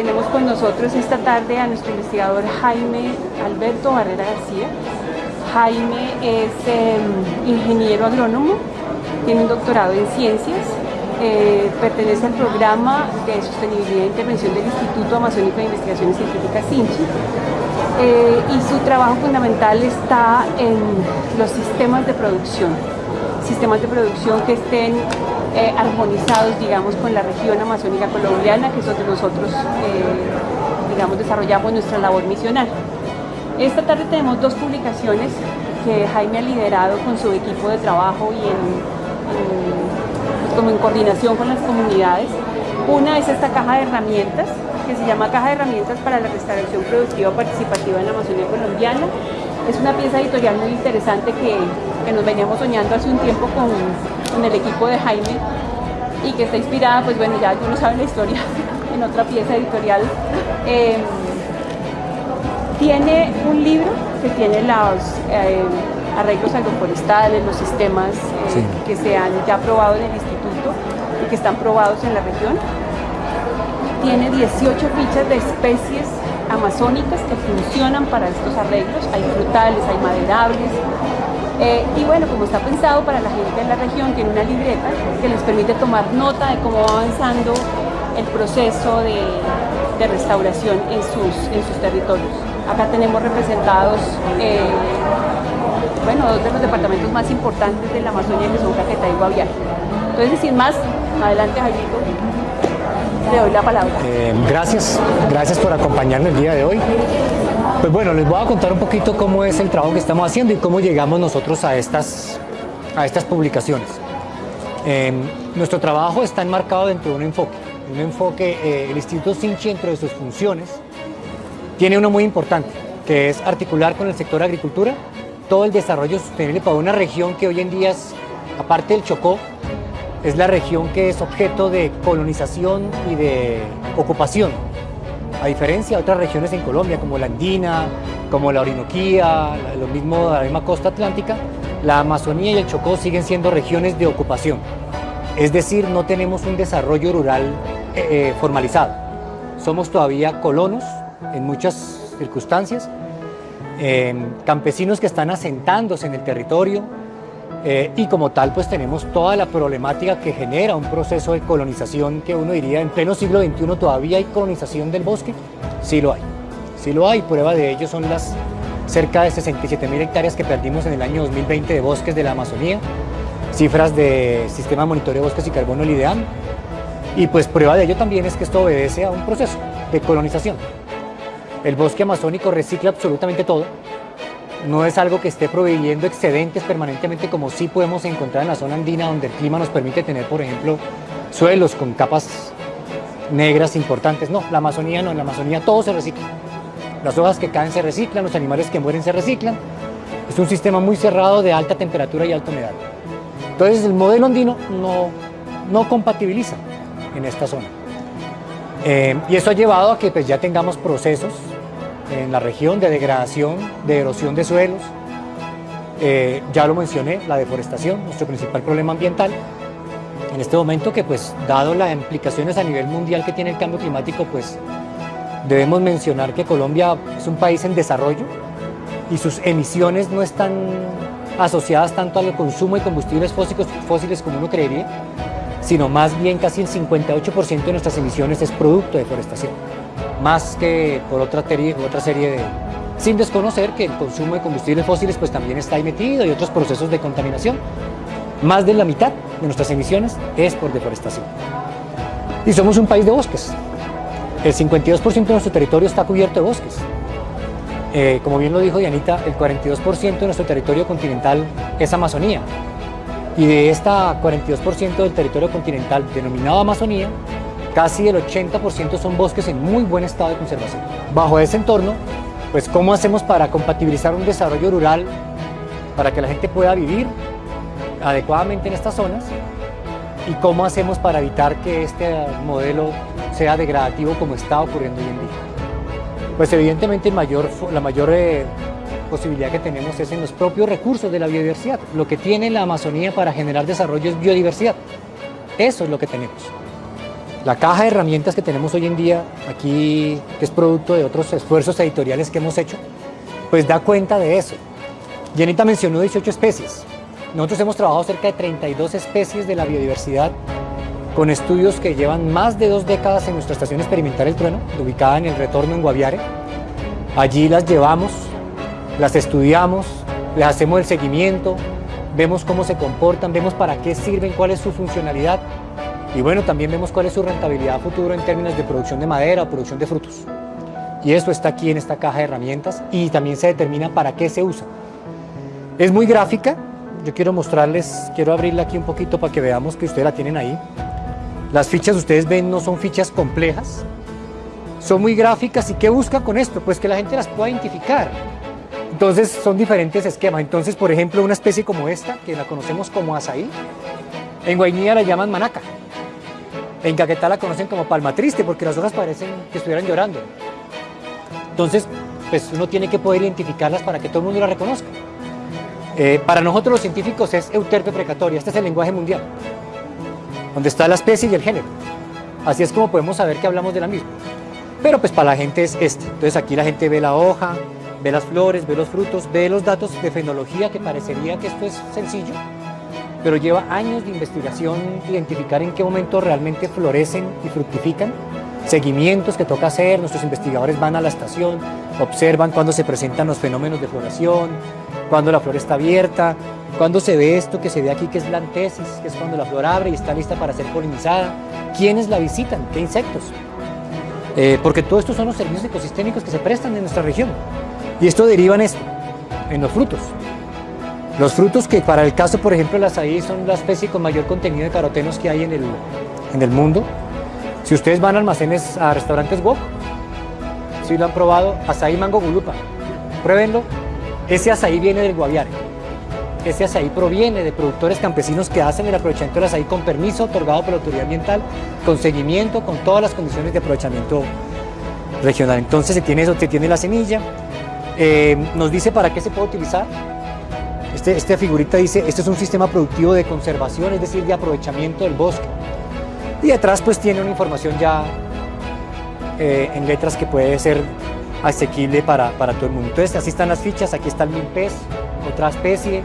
tenemos con nosotros esta tarde a nuestro investigador Jaime Alberto Barrera García. Jaime es em, ingeniero agrónomo, tiene un doctorado en ciencias, eh, pertenece al programa de sostenibilidad e intervención del Instituto Amazónico de Investigaciones Científicas INCHI eh, y su trabajo fundamental está en los sistemas de producción, sistemas de producción que estén eh, armonizados, digamos, con la región amazónica colombiana, que es donde nosotros, eh, digamos, desarrollamos nuestra labor misional. Esta tarde tenemos dos publicaciones que Jaime ha liderado con su equipo de trabajo y pues, como en coordinación con las comunidades. Una es esta caja de herramientas, que se llama Caja de Herramientas para la Restauración Productiva Participativa en la Amazonía Colombiana. Es una pieza editorial muy interesante que, que nos veníamos soñando hace un tiempo con, con el equipo de Jaime y que está inspirada, pues bueno, ya no saben la historia, en otra pieza editorial. Eh, tiene un libro que tiene los eh, arreglos agroforestales, los sistemas eh, que se han ya probado en el instituto y que están probados en la región. Tiene 18 fichas de especies amazónicas que funcionan para estos arreglos. Hay frutales, hay maderables, eh, y bueno, como está pensado para la gente de la región, tiene una libreta que les permite tomar nota de cómo va avanzando el proceso de, restauración en sus, en sus territorios. Acá tenemos representados, eh, bueno, dos de los departamentos más importantes de la Amazonia que son Caquetá y Guaviare. Entonces, sin más, adelante Jairito, le doy la palabra. Eh, gracias, gracias por acompañarme el día de hoy. Pues bueno, les voy a contar un poquito cómo es el trabajo que estamos haciendo y cómo llegamos nosotros a estas, a estas publicaciones. Em, nuestro trabajo está enmarcado dentro de un enfoque. Un enfoque, eh, el Instituto Sinchi, dentro de sus funciones, tiene uno muy importante, que es articular con el sector agricultura todo el desarrollo sostenible para una región que hoy en día es, aparte del Chocó, es la región que es objeto de colonización y de ocupación a diferencia de otras regiones en Colombia, como la Andina, como la Orinoquía, lo mismo la misma costa atlántica, la Amazonía y el Chocó siguen siendo regiones de ocupación. Es decir, no tenemos un desarrollo rural eh, eh, formalizado. Somos todavía colonos en muchas circunstancias, eh, campesinos que están asentándose en el territorio, eh, y como tal pues tenemos toda la problemática que genera un proceso de colonización que uno diría en pleno siglo XXI todavía hay colonización del bosque, sí lo hay, sí lo hay, prueba de ello son las cerca de 67 mil hectáreas que perdimos en el año 2020 de bosques de la Amazonía, cifras de Sistema de Monitoreo de Bosques y Carbono, el IDEAM, y pues prueba de ello también es que esto obedece a un proceso de colonización. El bosque amazónico recicla absolutamente todo, no es algo que esté proveyendo excedentes permanentemente como sí podemos encontrar en la zona andina donde el clima nos permite tener, por ejemplo, suelos con capas negras importantes. No, la Amazonía no, en la Amazonía todo se recicla. Las hojas que caen se reciclan, los animales que mueren se reciclan. Es un sistema muy cerrado de alta temperatura y alta humedad. Entonces el modelo andino no, no compatibiliza en esta zona. Eh, y eso ha llevado a que pues, ya tengamos procesos en la región de degradación, de erosión de suelos. Eh, ya lo mencioné, la deforestación, nuestro principal problema ambiental. En este momento que pues dado las implicaciones a nivel mundial que tiene el cambio climático, pues debemos mencionar que Colombia es un país en desarrollo y sus emisiones no están asociadas tanto al consumo de combustibles fósiles, fósiles como uno creería, sino más bien casi el 58% de nuestras emisiones es producto de deforestación más que por otra, otra serie de... Sin desconocer que el consumo de combustibles fósiles pues también está ahí metido y otros procesos de contaminación. Más de la mitad de nuestras emisiones es por deforestación. Y somos un país de bosques. El 52% de nuestro territorio está cubierto de bosques. Eh, como bien lo dijo Dianita, el 42% de nuestro territorio continental es Amazonía. Y de esta 42% del territorio continental denominado Amazonía, Casi el 80% son bosques en muy buen estado de conservación. Bajo ese entorno, pues ¿cómo hacemos para compatibilizar un desarrollo rural para que la gente pueda vivir adecuadamente en estas zonas? ¿Y cómo hacemos para evitar que este modelo sea degradativo como está ocurriendo hoy en día? Pues evidentemente la mayor eh, posibilidad que tenemos es en los propios recursos de la biodiversidad. Lo que tiene la Amazonía para generar desarrollo es biodiversidad. Eso es lo que tenemos. La caja de herramientas que tenemos hoy en día, aquí, que es producto de otros esfuerzos editoriales que hemos hecho, pues da cuenta de eso. Jenita mencionó 18 especies. Nosotros hemos trabajado cerca de 32 especies de la biodiversidad con estudios que llevan más de dos décadas en nuestra estación experimental El Trueno, ubicada en el retorno en Guaviare. Allí las llevamos, las estudiamos, les hacemos el seguimiento, vemos cómo se comportan, vemos para qué sirven, cuál es su funcionalidad y bueno, también vemos cuál es su rentabilidad futuro en términos de producción de madera o producción de frutos. Y eso está aquí en esta caja de herramientas y también se determina para qué se usa. Es muy gráfica, yo quiero mostrarles, quiero abrirla aquí un poquito para que veamos que ustedes la tienen ahí. Las fichas ustedes ven no son fichas complejas, son muy gráficas y ¿qué busca con esto? Pues que la gente las pueda identificar. Entonces son diferentes esquemas. Entonces, por ejemplo, una especie como esta, que la conocemos como azaí, en Guainía la llaman manaca. En Caquetá la conocen como palma triste porque las hojas parecen que estuvieran llorando. Entonces, pues uno tiene que poder identificarlas para que todo el mundo la reconozca. Eh, para nosotros los científicos es euterpe precatoria, este es el lenguaje mundial, donde está la especie y el género. Así es como podemos saber que hablamos de la misma. Pero pues para la gente es este. Entonces aquí la gente ve la hoja, ve las flores, ve los frutos, ve los datos de fenología que parecería que esto es sencillo, pero lleva años de investigación, identificar en qué momento realmente florecen y fructifican, seguimientos que toca hacer, nuestros investigadores van a la estación, observan cuándo se presentan los fenómenos de floración, cuándo la flor está abierta, cuándo se ve esto que se ve aquí que es la antesis, que es cuando la flor abre y está lista para ser polinizada, quiénes la visitan, qué insectos, eh, porque todo esto son los servicios ecosistémicos que se prestan en nuestra región. Y esto deriva en esto, en los frutos. Los frutos que para el caso, por ejemplo, las azaí son la especie con mayor contenido de carotenos que hay en el, en el mundo. Si ustedes van a almacenes, a restaurantes wok, si lo han probado, azaí mango gulupa, pruébenlo. Ese azaí viene del Guaviare. Ese azaí proviene de productores campesinos que hacen el aprovechamiento del azaí con permiso otorgado por la autoridad ambiental, con seguimiento, con todas las condiciones de aprovechamiento regional. Entonces se tiene eso, se tiene la semilla, eh, nos dice para qué se puede utilizar, este, esta figurita dice, este es un sistema productivo de conservación, es decir, de aprovechamiento del bosque. Y detrás pues tiene una información ya eh, en letras que puede ser asequible para, para, todo el mundo. Entonces así están las fichas, aquí está el milpez, otra especie,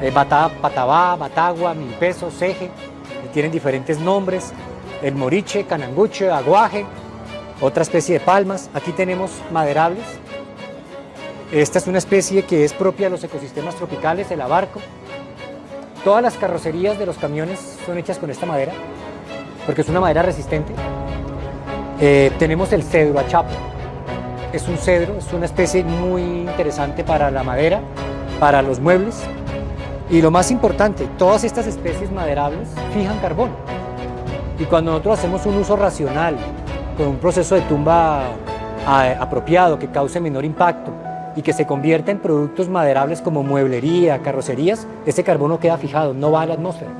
eh, bata, patabá, batagua, milpeso, ceje, tienen diferentes nombres, el moriche, cananguche, aguaje, otra especie de palmas. Aquí tenemos maderables, esta es una especie que es propia de los ecosistemas tropicales, el abarco. Todas las carrocerías de los camiones son hechas con esta madera, porque es una madera resistente. Eh, tenemos el cedro achapo. Es un cedro, es una especie muy interesante para la madera, para los muebles. Y lo más importante, todas estas especies maderables fijan carbono. Y cuando nosotros hacemos un uso racional, con un proceso de tumba eh, apropiado que cause menor impacto, y que se convierta en productos maderables como mueblería, carrocerías, ese carbono queda fijado, no va a la atmósfera,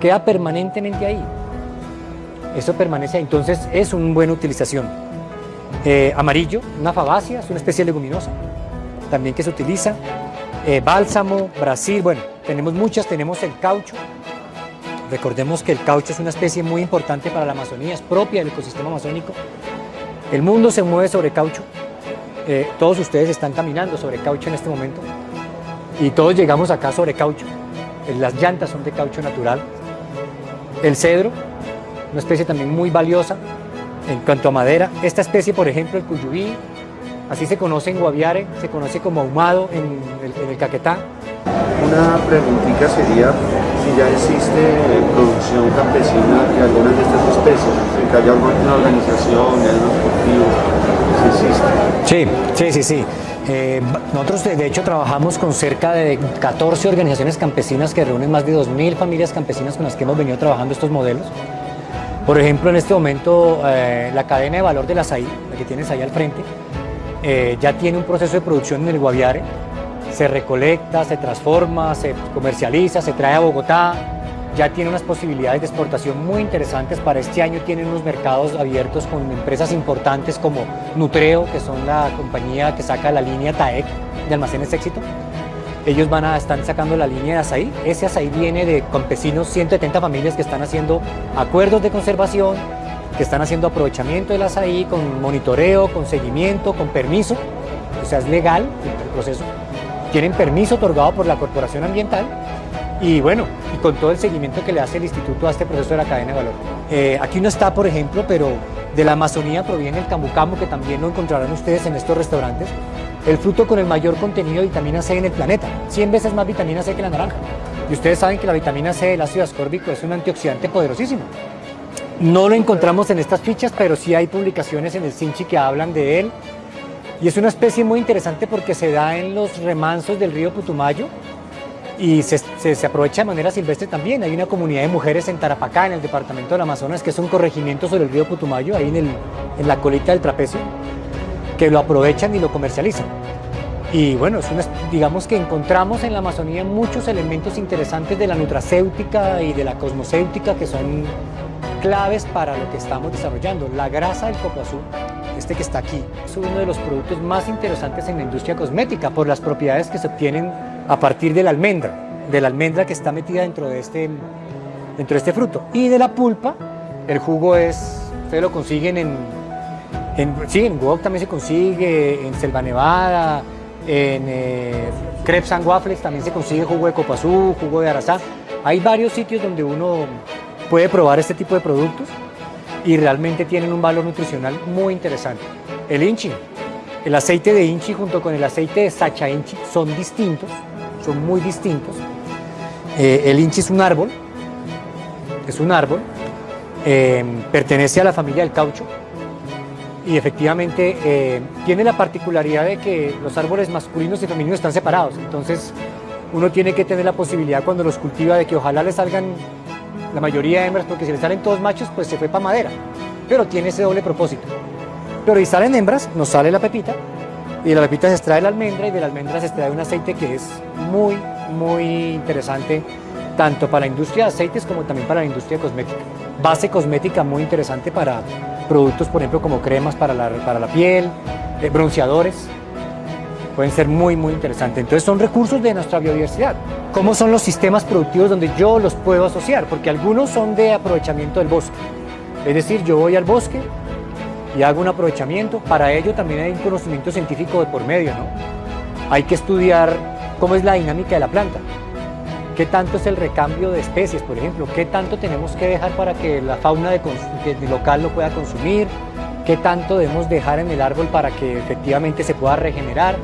queda permanentemente ahí. Eso permanece ahí, entonces es una buena utilización. Eh, amarillo, una fabácea, es una especie leguminosa, también que se utiliza. Eh, bálsamo, Brasil, bueno, tenemos muchas, tenemos el caucho. Recordemos que el caucho es una especie muy importante para la Amazonía, es propia del ecosistema amazónico. El mundo se mueve sobre caucho, eh, todos ustedes están caminando sobre caucho en este momento y todos llegamos acá sobre caucho. Eh, las llantas son de caucho natural. El cedro, una especie también muy valiosa en cuanto a madera. Esta especie, por ejemplo, el cuyubí, así se conoce en Guaviare, se conoce como ahumado en el, Caquetá. Una preguntita sería si ya existe producción campesina de algunas de estas especies, que haya alguna organización, Sí, sí, sí, sí. Eh, nosotros de hecho trabajamos con cerca de 14 organizaciones campesinas que reúnen más de 2.000 familias campesinas con las que hemos venido trabajando estos modelos. Por ejemplo, en este momento eh, la cadena de valor de la SAI, la que tienes ahí al frente, eh, ya tiene un proceso de producción en el Guaviare, se recolecta, se transforma, se comercializa, se trae a Bogotá, ya tiene unas posibilidades de exportación muy interesantes. Para este año tienen unos mercados abiertos con empresas importantes como Nutreo, que son la compañía que saca la línea TAEC de almacenes éxito. Ellos van a estar sacando la línea de azaí. Ese azaí viene de campesinos, 170 familias que están haciendo acuerdos de conservación, que están haciendo aprovechamiento del azaí con monitoreo, con seguimiento, con permiso, o sea, es legal el proceso. Tienen permiso otorgado por la Corporación Ambiental y bueno, y con todo el seguimiento que le hace el instituto a este proceso de la cadena de valor. Eh, aquí no está, por ejemplo, pero de la Amazonía proviene el camu que también lo encontrarán ustedes en estos restaurantes, el fruto con el mayor contenido de vitamina C en el planeta, 100 veces más vitamina C que la naranja. Y ustedes saben que la vitamina C, el ácido ascórbico, es un antioxidante poderosísimo. No lo encontramos en estas fichas, pero sí hay publicaciones en el Sinchi que hablan de él. Y es una especie muy interesante porque se da en los remansos del río Putumayo, y se, se, aprovecha de manera silvestre también. Hay una comunidad de mujeres en Tarapacá, en el departamento del Amazonas, que es un corregimiento sobre el río Putumayo, ahí en, el, en la colita del trapecio, que lo aprovechan y lo comercializan. Y bueno, es una, digamos que encontramos en la Amazonía muchos elementos interesantes de la nutracéutica y de la cosmocéutica que son claves para lo que estamos desarrollando. La grasa del coco azul, este que está aquí, es uno de los productos más interesantes en la industria cosmética por las propiedades que se obtienen a partir de la almendra, de la almendra que está metida dentro de este, dentro de este fruto. Y de la pulpa, el jugo es, ustedes lo consiguen en, en sí, en Wok también se consigue, en Selva Nevada, en eh, Crepes and Waffles también se consigue jugo de copazú, jugo de arazá. Hay varios sitios donde uno puede probar este tipo de productos y realmente tienen un valor nutricional muy interesante. El inchi, el aceite de inchi junto con el aceite de sacha inchi son distintos, son muy distintos. Eh, el inchi es un árbol, es un árbol, eh, pertenece a la familia del caucho y efectivamente eh, tiene la particularidad de que los árboles masculinos y femeninos están separados, entonces uno tiene que tener la posibilidad cuando los cultiva de que ojalá le salgan la mayoría de hembras, porque si le salen todos machos, pues se fue para madera, pero tiene ese doble propósito. Pero si salen hembras, nos sale la pepita, y de la pepita se extrae la almendra, y de la almendra se extrae un aceite que es muy, muy interesante, tanto para la industria de aceites como también para la industria cosmética. Base cosmética muy interesante para productos, por ejemplo, como cremas para la, para la piel, eh, bronceadores, pueden ser muy, muy interesantes. Entonces son recursos de nuestra biodiversidad. ¿Cómo son los sistemas productivos donde yo los puedo asociar? Porque algunos son de aprovechamiento del bosque. Es decir, yo voy al bosque, y hago un aprovechamiento. Para ello también hay un conocimiento científico de por medio, ¿no? Hay que estudiar cómo es la dinámica de la planta, qué tanto es el recambio de especies, por ejemplo, qué tanto tenemos que dejar para que la fauna de, local lo pueda consumir, qué tanto debemos dejar en el árbol para que efectivamente se pueda regenerar,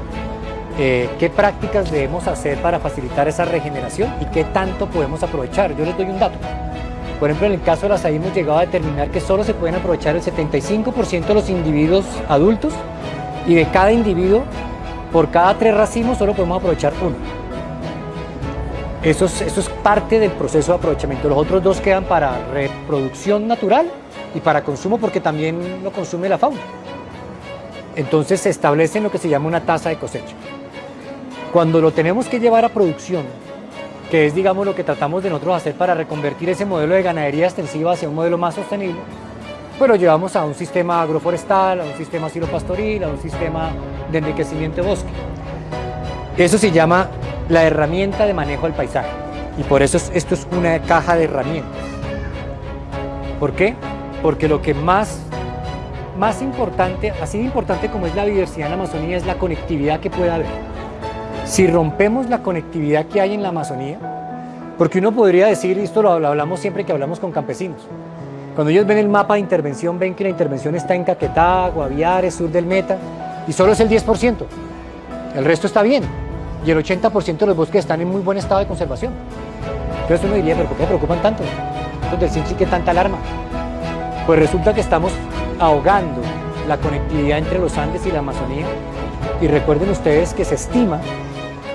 eh, qué prácticas debemos hacer para facilitar esa regeneración y qué tanto podemos aprovechar. Yo les doy un dato. Por ejemplo, en el caso de las hemos llegado a determinar que solo se pueden aprovechar el 75% de los individuos adultos y de cada individuo, por cada tres racimos, solo podemos aprovechar uno. Eso es, eso es parte del proceso de aprovechamiento. Los otros dos quedan para reproducción natural y para consumo porque también lo consume la fauna. Entonces se establece lo que se llama una tasa de cosecha. Cuando lo tenemos que llevar a producción que es digamos lo que tratamos de nosotros hacer para reconvertir ese modelo de ganadería extensiva hacia un modelo más sostenible, pues lo llevamos a un sistema agroforestal, a un sistema silopastoril, a un sistema de enriquecimiento de bosque. Eso se llama la herramienta de manejo del paisaje y por eso esto es una caja de herramientas. ¿Por qué? Porque lo que más, más importante, así importante como es la diversidad en la Amazonía, es la conectividad que pueda haber si rompemos la conectividad que hay en la Amazonía, porque uno podría decir, esto lo hablamos siempre que hablamos con campesinos, cuando ellos ven el mapa de intervención, ven que la intervención está en Caquetá, Guaviare, sur del Meta, y solo es el 10%. El resto está bien, y el 80% de los bosques están en muy buen estado de conservación. Entonces uno diría, ¿pero por qué me preocupan tanto? Entonces, ¿sí que tanta alarma? Pues resulta que estamos ahogando la conectividad entre los Andes y la Amazonía, y recuerden ustedes que se estima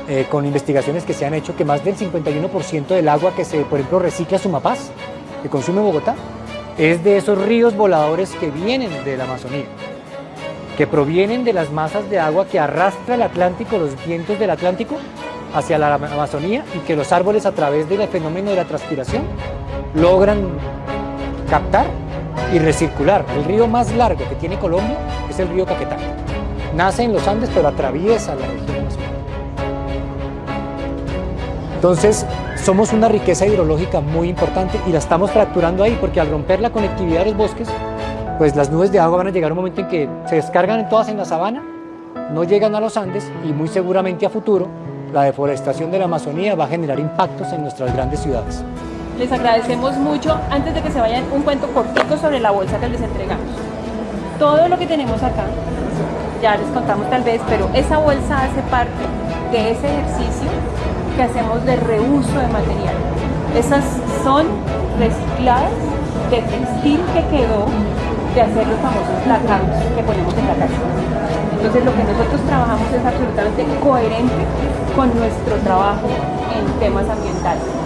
eh, con investigaciones que se han hecho que más del 51% del agua que se, por ejemplo, recicla Sumapaz, que consume Bogotá, es de esos ríos voladores que vienen de la Amazonía, que provienen de las masas de agua que arrastra el Atlántico, los vientos del Atlántico, hacia la Amazonía y que los árboles a través del fenómeno de la transpiración logran captar y recircular. El río más largo que tiene Colombia es el río Caquetá. Nace en los Andes pero atraviesa la región entonces, somos una riqueza hidrológica muy importante y la estamos fracturando ahí porque al romper la conectividad de los bosques, pues las nubes de agua van a llegar a un momento en que se descargan todas en la sabana, no llegan a los Andes y muy seguramente a futuro la deforestación de la Amazonía va a generar impactos en nuestras grandes ciudades. Les agradecemos mucho. Antes de que se vayan, un cuento cortito sobre la bolsa que les entregamos. Todo lo que tenemos acá, ya les contamos tal vez, pero esa bolsa hace parte de ese ejercicio que hacemos de reuso de material. Esas son recicladas de textil que quedó de hacer los famosos placados que ponemos en la casa. Entonces lo que nosotros trabajamos es absolutamente coherente con nuestro trabajo en temas ambientales.